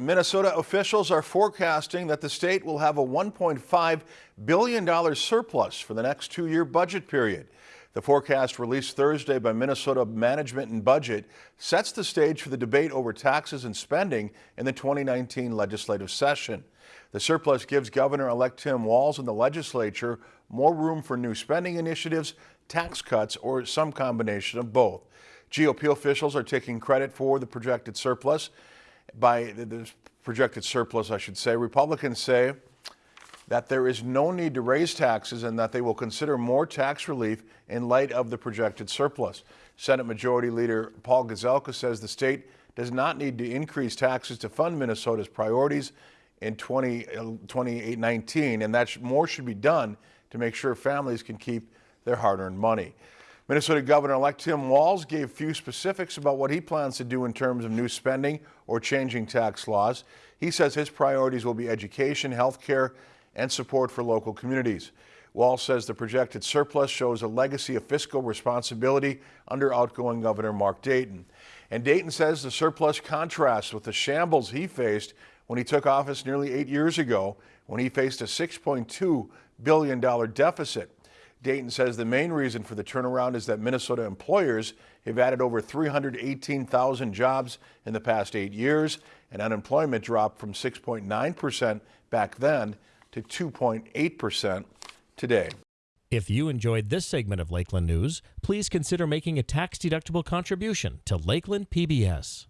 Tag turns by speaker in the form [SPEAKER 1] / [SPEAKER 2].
[SPEAKER 1] Minnesota officials are forecasting that the state will have a $1.5 billion surplus for the next two-year budget period. The forecast released Thursday by Minnesota Management and Budget sets the stage for the debate over taxes and spending in the 2019 legislative session. The surplus gives Governor-elect Tim Walz and the legislature more room for new spending initiatives, tax cuts, or some combination of both. GOP officials are taking credit for the projected surplus by the projected surplus, I should say. Republicans say that there is no need to raise taxes and that they will consider more tax relief in light of the projected surplus. Senate Majority Leader Paul Gazelka says the state does not need to increase taxes to fund Minnesota's priorities in 2019, and that more should be done to make sure families can keep their hard-earned money. Minnesota Governor-elect Tim Walz gave few specifics about what he plans to do in terms of new spending or changing tax laws. He says his priorities will be education, health care, and support for local communities. Walz says the projected surplus shows a legacy of fiscal responsibility under outgoing Governor Mark Dayton. And Dayton says the surplus contrasts with the shambles he faced when he took office nearly eight years ago when he faced a $6.2 billion deficit. Dayton says the main reason for the turnaround is that Minnesota employers have added over 318,000 jobs in the past eight years, and unemployment dropped from 6.9% back then to 2.8% today.
[SPEAKER 2] If you enjoyed this segment of Lakeland News, please consider making a tax-deductible contribution to Lakeland PBS.